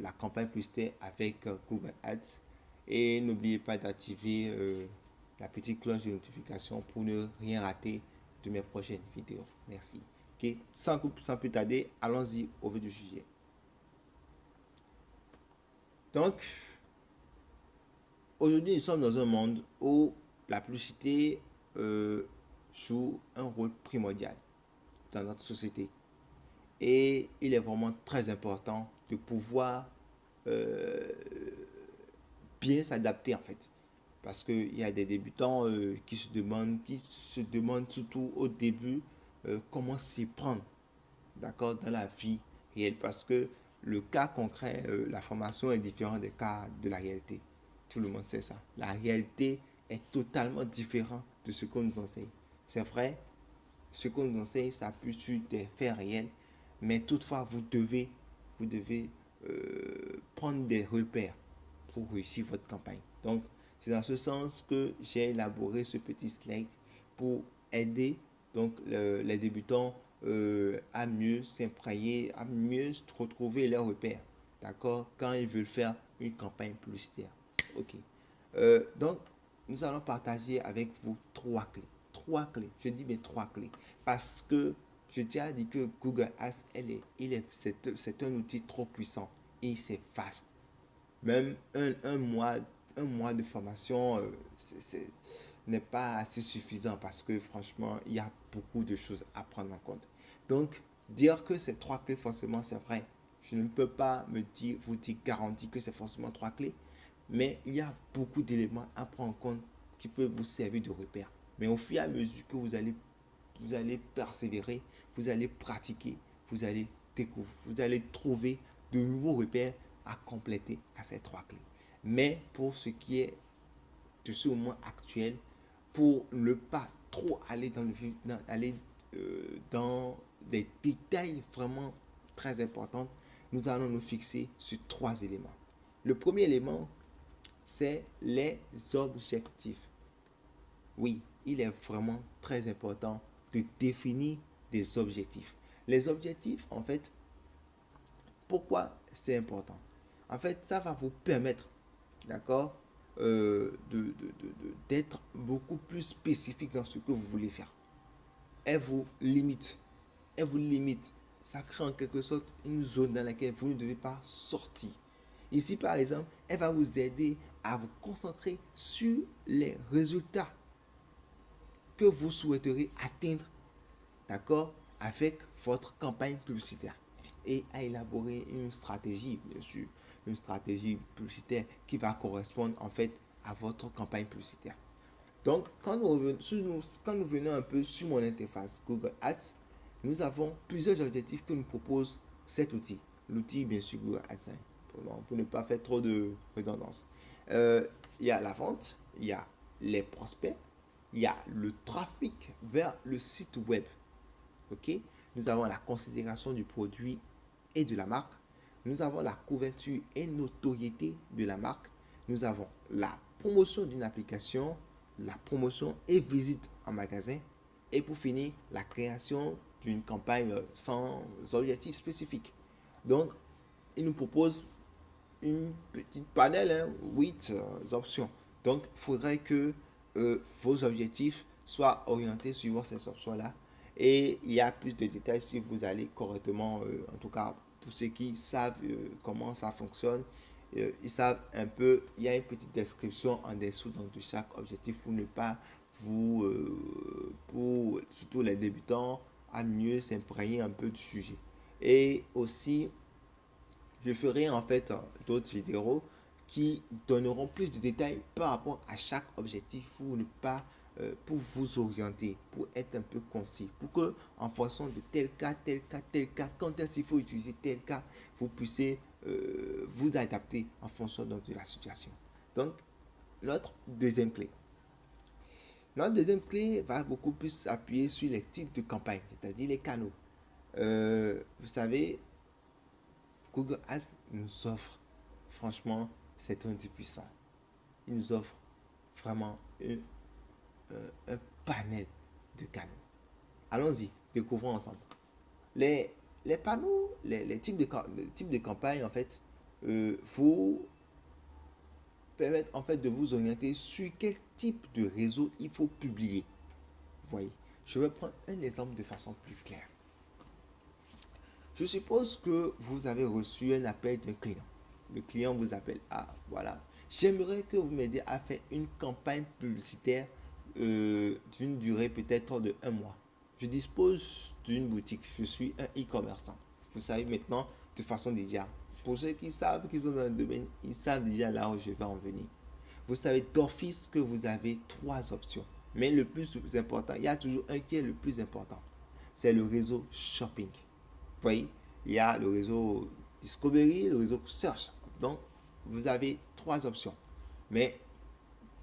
la campagne publicitaire avec Google Ads. Et n'oubliez pas d'activer la petite cloche de notification pour ne rien rater de mes prochaines vidéos. Merci. Ok, sans, sans plus tarder, allons-y au vif du sujet. Donc, aujourd'hui, nous sommes dans un monde où la publicité euh, joue un rôle primordial dans notre société. Et il est vraiment très important de pouvoir euh, bien s'adapter en fait. Parce qu'il y a des débutants euh, qui se demandent, qui se demandent surtout au début comment s'y prendre, d'accord, dans la vie réelle. Parce que le cas concret, euh, la formation est différente des cas de la réalité. Tout le monde sait ça. La réalité est totalement différente de ce qu'on nous enseigne. C'est vrai, ce qu'on nous enseigne s'appuie sur des faits réels, mais toutefois, vous devez, vous devez euh, prendre des repères pour réussir votre campagne. Donc, c'est dans ce sens que j'ai élaboré ce petit slide pour aider donc, les débutants euh, à mieux s'imprégner, à mieux retrouver leurs repères. D'accord? Quand ils veulent faire une campagne publicitaire. Ok. Euh, donc, nous allons partager avec vous trois clés. Trois clés. Je dis mes trois clés. Parce que je tiens à dire que Google Ads, elle est, il est, c'est, un outil trop puissant et c'est fast. Même un, un, mois, un mois de formation euh, n'est pas assez suffisant parce que franchement, il y a beaucoup de choses à prendre en compte. Donc, dire que ces trois clés, forcément, c'est vrai. Je ne peux pas me dire, vous dire garantie que c'est forcément trois clés. Mais il y a beaucoup d'éléments à prendre en compte qui peuvent vous servir de repère. Mais au fur et à mesure que vous allez, vous allez persévérer, vous allez pratiquer, vous allez découvrir, vous allez trouver de nouveaux repères à compléter à ces trois clés. Mais pour ce qui est de ce moment actuel, pour ne pas trop aller dans le dans, aller euh, dans des détails vraiment très importants, nous allons nous fixer sur trois éléments. Le premier élément, c'est les objectifs. Oui, il est vraiment très important de définir des objectifs. Les objectifs, en fait, pourquoi c'est important? En fait, ça va vous permettre, d'accord, euh, d'être beaucoup plus spécifique dans ce que vous voulez faire. Elle vous limite elle vous limite. Ça crée en quelque sorte une zone dans laquelle vous ne devez pas sortir. Ici, par exemple, elle va vous aider à vous concentrer sur les résultats que vous souhaiterez atteindre, d'accord, avec votre campagne publicitaire et à élaborer une stratégie, bien sûr, une stratégie publicitaire qui va correspondre en fait à votre campagne publicitaire. Donc, quand nous, revenons, quand nous venons un peu sur mon interface Google Ads, nous avons plusieurs objectifs que nous propose cet outil. L'outil, bien sûr, Google AdSense, pour, ne pas faire trop de redondance. Euh, il y a la vente, il y a les prospects, il y a le trafic vers le site web. OK? Nous avons la considération du produit et de la marque. Nous avons la couverture et notoriété de la marque. Nous avons la promotion d'une application, la promotion et visite en magasin. Et pour finir, la création d'une campagne sans objectif spécifique. Donc, il nous propose une petite panel, hein, 8 euh, options. Donc, il faudrait que euh, vos objectifs soient orientés suivant ces options-là. Et il y a plus de détails si vous allez correctement, euh, en tout cas pour ceux qui savent comment ça fonctionne, ils savent un peu, il y a une petite description en dessous donc, de chaque objectif pour ne pas vous, pour surtout les débutants, à mieux s'imprégner un peu du sujet. Et aussi, je ferai en fait d'autres vidéos qui donneront plus de détails par rapport à chaque objectif pour ne pas euh, pour vous orienter, pour être un peu concis, pour que en fonction de tel cas, tel cas, tel cas, quand est-ce qu'il faut utiliser tel cas, vous puissiez euh, vous adapter en fonction de la situation. Donc, notre deuxième clé. Notre deuxième clé va beaucoup plus s'appuyer sur les types de campagnes, c'est-à-dire les canaux. Euh, vous savez, Google Ads nous offre, franchement, c'est un puissant. Il nous offre vraiment un, euh, panel de canaux. Allons-y, découvrons ensemble. Les, panneaux, les, types de, les types de campagnes, en fait, euh, vous permettre en fait de vous orienter sur quel type de réseau il faut publier. Vous voyez, je vais prendre un exemple de façon plus claire. Je suppose que vous avez reçu un appel d'un client. Le client vous appelle. Ah, voilà. J'aimerais que vous m'aidiez à faire une campagne publicitaire euh, d'une durée peut-être de un mois. Je dispose d'une boutique. Je suis un e-commerçant. Vous savez maintenant, de façon déjà, pour ceux qui savent qu'ils sont dans le domaine, ils savent déjà là où je vais en venir. Vous savez d'office que vous avez trois options. Mais le plus important, il y a toujours un qui est le plus important. C'est le réseau shopping. Vous voyez, il y a le réseau Discovery, le réseau Search. Donc, vous avez trois options. Mais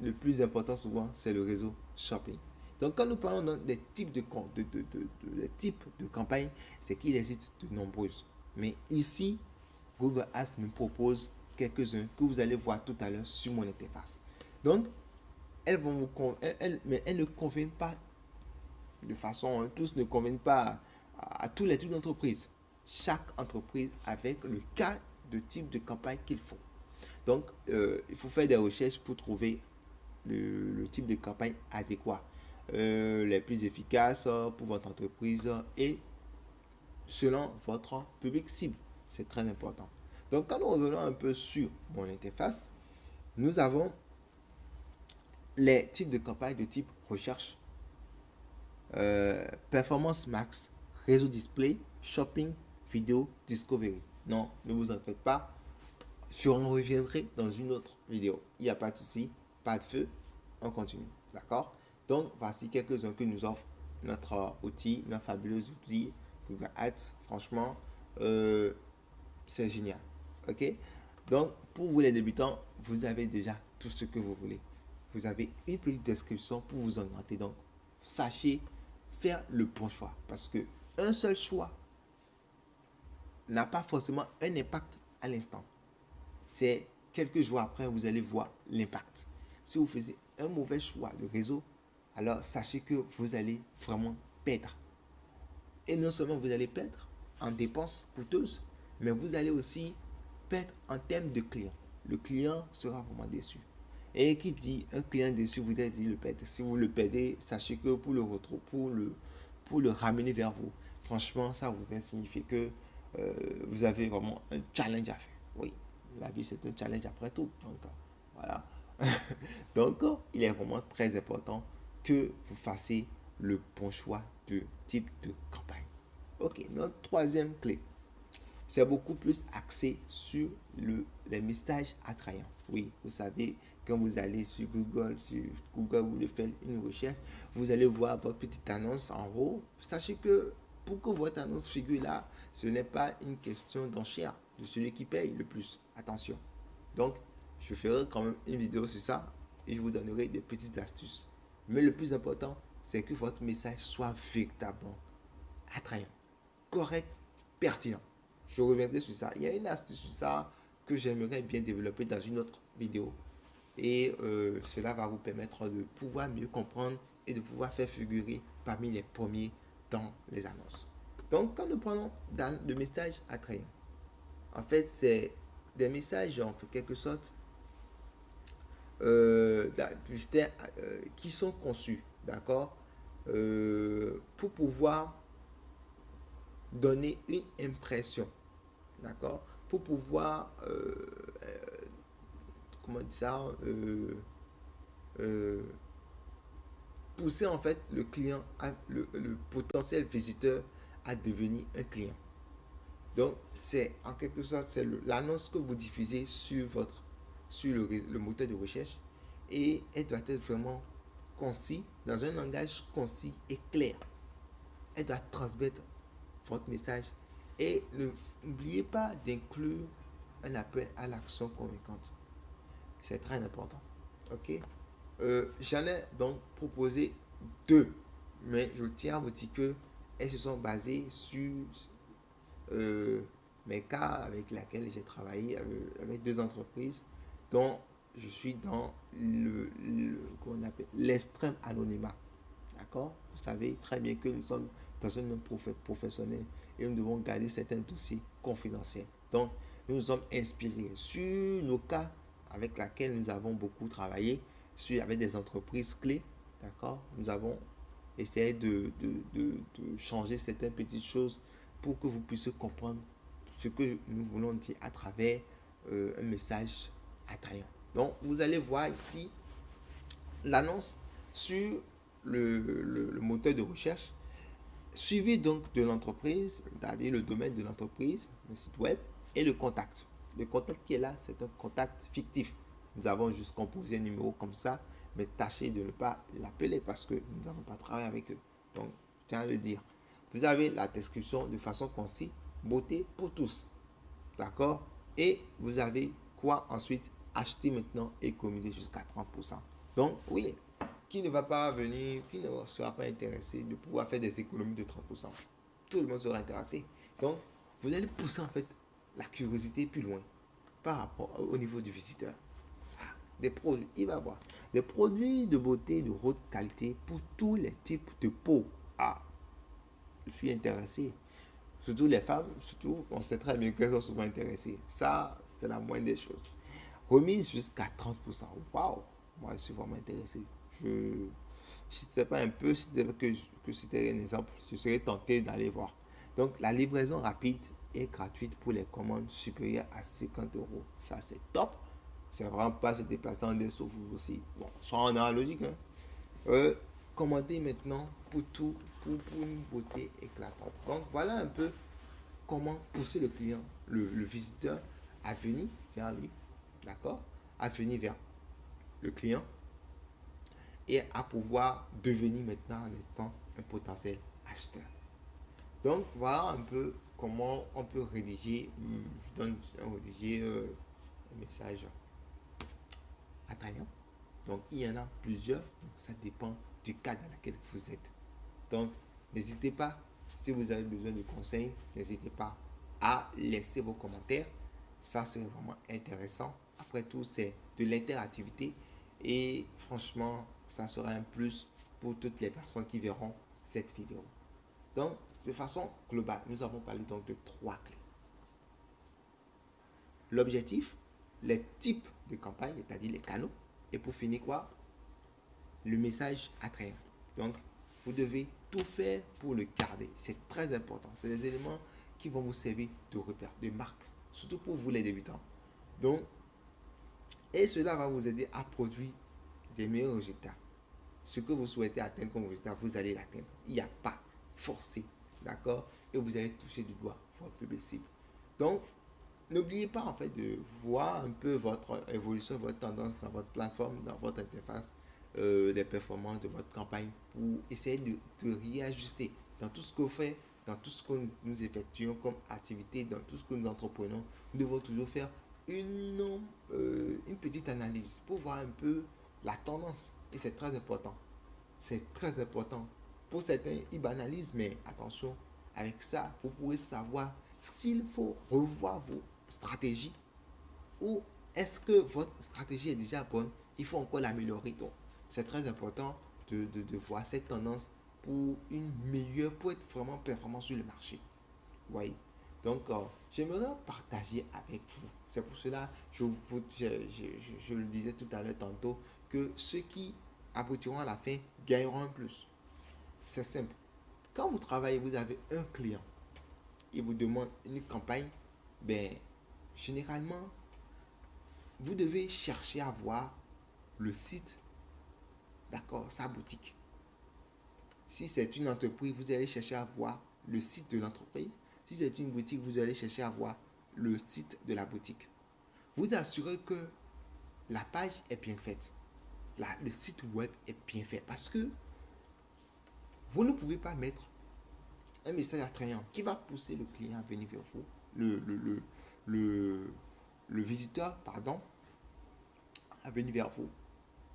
le plus important souvent, c'est le réseau shopping. Donc, quand nous parlons des types de, de, de, de, de campagnes, c'est qu'il existe de nombreuses. Mais ici, Google Ads me propose quelques-uns que vous allez voir tout à l'heure sur mon interface. Donc, elles ne conviennent pas de façon, hein, tous ne conviennent pas à, tous les types d'entreprises. Chaque entreprise avec le cas de type de campagne qu'il faut. Donc, euh, il faut faire des recherches pour trouver le, type de campagne adéquat, euh, les plus efficaces pour votre entreprise et selon votre public cible. C'est très important. Donc, quand nous revenons un peu sur mon interface, nous avons les types de campagnes de type recherche, euh, performance max, réseau display, shopping, vidéo, discovery. Non, ne vous en faites pas. Je en reviendrai dans une autre vidéo. Il n'y a pas de souci, pas de feu. On continue. D'accord? Donc, voici quelques-uns que nous offre notre outil, notre fabuleux outil Google Ads. Franchement, euh, c'est génial. OK? Donc, pour vous les débutants, vous avez déjà tout ce que vous voulez. Vous avez une petite description pour vous orienter. Donc, sachez faire le bon choix. Parce que un seul choix n'a pas forcément un impact à l'instant. C'est quelques jours après, vous allez voir l'impact. Si vous faisiez un mauvais choix de réseau, alors sachez que vous allez vraiment perdre. Et non seulement vous allez perdre en dépenses coûteuses, mais vous allez aussi perdre en termes de clients. Le client sera vraiment déçu. Et qui dit un client déçu, vous allez dit le perdre. Si vous le perdez, sachez que pour le retrouver, pour le, ramener vers vous, franchement, ça voudrait signifier que euh, vous avez vraiment un challenge à faire. Oui, la vie c'est un challenge après tout. Donc, voilà. Donc, il est vraiment très important que vous fassiez le bon choix de type de campagne. Ok, notre troisième clé, c'est beaucoup plus axé sur le, les messages attrayants. Oui, vous savez, quand vous allez sur Google, sur Google, vous faire une recherche, vous allez voir votre petite annonce en haut. Sachez que pour que votre annonce figure là, ce n'est pas une question d'enchère de celui qui paye le plus. Attention. Donc, je ferai quand même une vidéo sur ça et je vous donnerai des petites astuces. Mais le plus important, c'est que votre message soit véritablement attrayant, correct, pertinent. Je reviendrai sur ça. Il y a une astuce sur ça que j'aimerais bien développer dans une autre vidéo. Et euh, cela va vous permettre de pouvoir mieux comprendre et de pouvoir faire figurer parmi les premiers les annonces. Donc, quand nous prenons le message attrayant, en fait, c'est des messages en quelque sorte euh, euh, qui sont conçus, d'accord, euh, pour pouvoir donner une impression, d'accord, pour pouvoir, euh, comment dire ça, pousser en fait le client, le, potentiel visiteur à devenir un client. Donc, c'est en quelque sorte, l'annonce que vous diffusez sur, votre, sur le, le, moteur de recherche et elle doit être vraiment concis, dans un langage concis et clair. Elle doit transmettre votre message et n'oubliez pas d'inclure un appel à l'action convaincante. C'est très important. OK? Euh, J'en ai donc proposé deux, mais je tiens à vous dire que elles se sont basées sur euh, mes cas avec lesquels j'ai travaillé avec, deux entreprises dont je suis dans le, qu'on appelle l'extrême anonymat. D'accord? Vous savez très bien que nous sommes dans un monde professionnel et nous devons garder certains dossiers confidentiels. Donc, nous nous sommes inspirés sur nos cas avec lesquels nous avons beaucoup travaillé, avec des entreprises clés, d'accord Nous avons essayé de, de, changer certaines petites choses pour que vous puissiez comprendre ce que nous voulons dire à travers euh, un message attrayant. Donc, vous allez voir ici l'annonce sur le, le, moteur de recherche, suivi donc de l'entreprise, c'est-à-dire le domaine de l'entreprise, le site web, et le contact. Le contact qui est là, c'est un contact fictif. Nous avons juste composé un numéro comme ça, mais tâchez de ne pas l'appeler parce que nous n'avons pas travaillé avec eux. Donc, je tiens à le dire. Vous avez la description de façon concise, beauté pour tous. D'accord? Et vous avez quoi ensuite Acheter maintenant, économiser jusqu'à 30%. Donc, oui, qui ne va pas venir, qui ne sera pas intéressé de pouvoir faire des économies de 30%. Tout le monde sera intéressé. Donc, vous allez pousser en fait la curiosité plus loin par rapport au niveau du visiteur. Des produits, il va voir. Des produits de beauté de haute qualité pour tous les types de peau. Ah, je suis intéressé. Surtout les femmes, surtout, on sait très bien qu'elles sont souvent intéressées. Ça, c'est la moindre des choses. Remise jusqu'à 30%. Waouh! Moi, je suis vraiment intéressé. Je, si ce pas un peu, si que, que c'était un exemple, je serais tenté d'aller voir. Donc, la livraison rapide est gratuite pour les commandes supérieures à 50 euros. Ça, c'est top. C'est vraiment pas se déplacer en dessous vous aussi. Bon, soit en analogique. Hein. Euh, commandez maintenant pour tout, pour, pour, une beauté éclatante. Donc, voilà un peu comment pousser le client, le, le visiteur à venir vers lui. D'accord? À venir vers le client et à pouvoir devenir maintenant en étant un potentiel acheteur. Donc voilà un peu comment on peut rédiger, je donne rédiger euh, un message Donc il y en a plusieurs, ça dépend du cas dans lequel vous êtes. Donc n'hésitez pas, si vous avez besoin de conseils, n'hésitez pas à laisser vos commentaires. Ça serait vraiment intéressant. Après tout, c'est de l'interactivité et franchement, ça sera un plus pour toutes les personnes qui verront cette vidéo. Donc, de façon globale, nous avons parlé donc de trois clés. L'objectif, les types de campagne, c'est-à-dire les canaux, et pour finir quoi? Le message attrayant. Donc, vous devez tout faire pour le garder. C'est très important. C'est des éléments qui vont vous servir de repère, de marque, surtout pour vous les débutants. Donc, et cela va vous aider à produire des meilleurs résultats. Ce que vous souhaitez atteindre comme résultat, vous allez l'atteindre. Il n'y a pas forcé. D'accord? Et vous allez toucher du doigt votre public cible. Donc, n'oubliez pas en fait de voir un peu votre évolution, votre tendance dans votre plateforme, dans votre interface, euh, les performances de votre campagne pour essayer de, réajuster dans tout ce que vous faites, dans tout ce que nous, effectuons comme activité, dans tout ce que nous entreprenons. Nous devons toujours faire une, euh, une petite analyse pour voir un peu la tendance. Et c'est très important. C'est très important. Pour certains, ils banalisent, mais attention, avec ça, vous pouvez savoir s'il faut revoir vos stratégies ou est-ce que votre stratégie est déjà bonne, il faut encore l'améliorer. Donc, c'est très important de, de, voir cette tendance pour une meilleure, pour être vraiment performant sur le marché. Oui. Donc, euh, j'aimerais partager avec vous. C'est pour cela, je, vous, je, je, le disais tout à l'heure tantôt, que ceux qui aboutiront à la fin gagneront un plus. C'est simple. Quand vous travaillez, vous avez un client. Il vous demande une campagne. Ben, généralement, vous devez chercher à voir le site, d'accord, sa boutique. Si c'est une entreprise, vous allez chercher à voir le site de l'entreprise. Si c'est une boutique, vous allez chercher à voir le site de la boutique. Vous assurez que la page est bien faite. le site web est bien fait parce que vous ne pouvez pas mettre un message attrayant qui va pousser le client à venir vers vous, le, visiteur, pardon, à venir vers vous.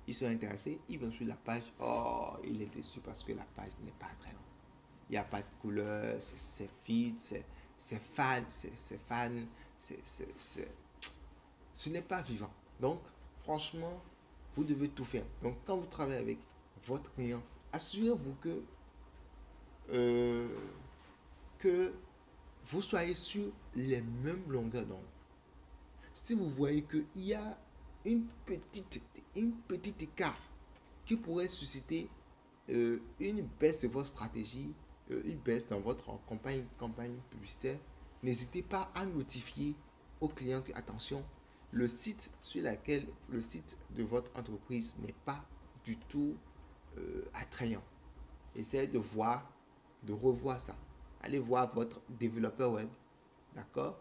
Ils sont intéressés, ils vont sur la page. Oh, il est déçu parce que la page n'est pas attrayante. Il n'y a pas de couleur, c'est vide, c'est fan, c'est fan, c'est ce n'est pas vivant. Donc, franchement, vous devez tout faire. Donc, quand vous travaillez avec votre client, assurez-vous que euh, que vous soyez sur les mêmes longueurs d'onde. si vous voyez qu'il y a une petite, une petite écart qui pourrait susciter euh, une baisse de votre stratégie, euh, une baisse dans votre campagne, publicitaire, n'hésitez pas à notifier aux clients que, attention, le site sur lequel le site de votre entreprise n'est pas du tout euh, attrayant. Essayez de voir, de revoir ça. Allez voir votre développeur web, d'accord?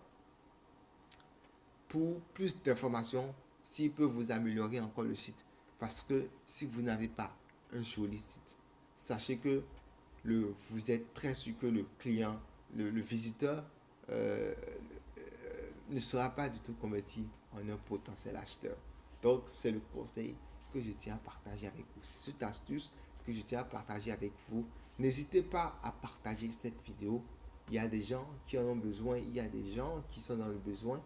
Pour plus d'informations, s'il peut vous améliorer encore le site. Parce que si vous n'avez pas un joli site, sachez que le, vous êtes très sûr que le client, le, visiteur, euh, euh, ne sera pas du tout converti en un potentiel acheteur. Donc, c'est le conseil que je tiens à partager avec vous. C'est cette astuce que je tiens à partager avec vous. N'hésitez pas à partager cette vidéo. Il y a des gens qui en ont besoin. Il y a des gens qui sont dans le besoin.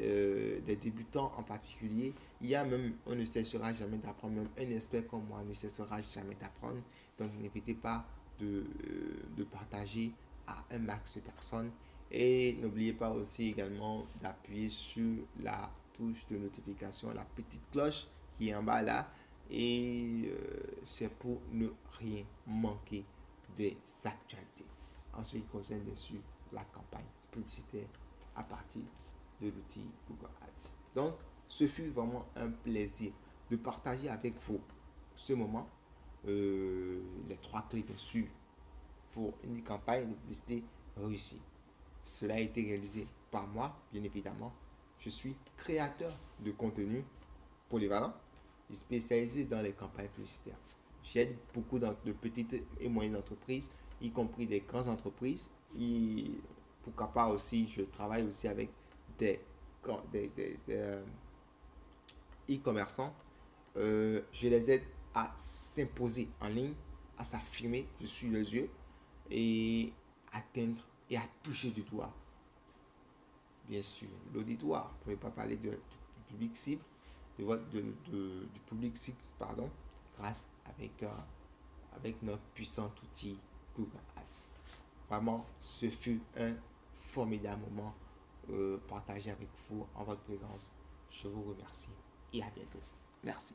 Euh, des débutants en particulier. Il y a même, on ne cessera jamais d'apprendre, même un expert comme moi ne cessera jamais d'apprendre. Donc n'hésitez pas de, euh, de partager à un max de personnes. Et n'oubliez pas aussi également d'appuyer sur la touche de notification, la petite cloche qui est en bas là. Et euh, c'est pour ne rien manquer des actualités. En ce qui concerne bien sûr la campagne publicitaire à partir de l'outil Google Ads. Donc, ce fut vraiment un plaisir de partager avec vous ce moment. Euh, les trois clés, bien sûr, pour une campagne de publicité réussie. Cela a été réalisé par moi, bien évidemment. Je suis créateur de contenu polyvalent spécialisé dans les campagnes publicitaires. J'aide beaucoup de petites et moyennes entreprises, y compris des grandes entreprises. Et pourquoi pas aussi, je travaille aussi avec des, euh, e-commerçants. Euh, je les aide à s'imposer en ligne, à s'affirmer, je suis les yeux, et atteindre et à toucher du doigt, bien sûr, l'auditoire. Vous ne pouvez pas parler du public cible, de de, du public cible, pardon, grâce avec, euh, avec notre puissant outil Google Ads. Vraiment, ce fut un formidable moment euh, partagé avec vous en votre présence. Je vous remercie et à bientôt. Merci.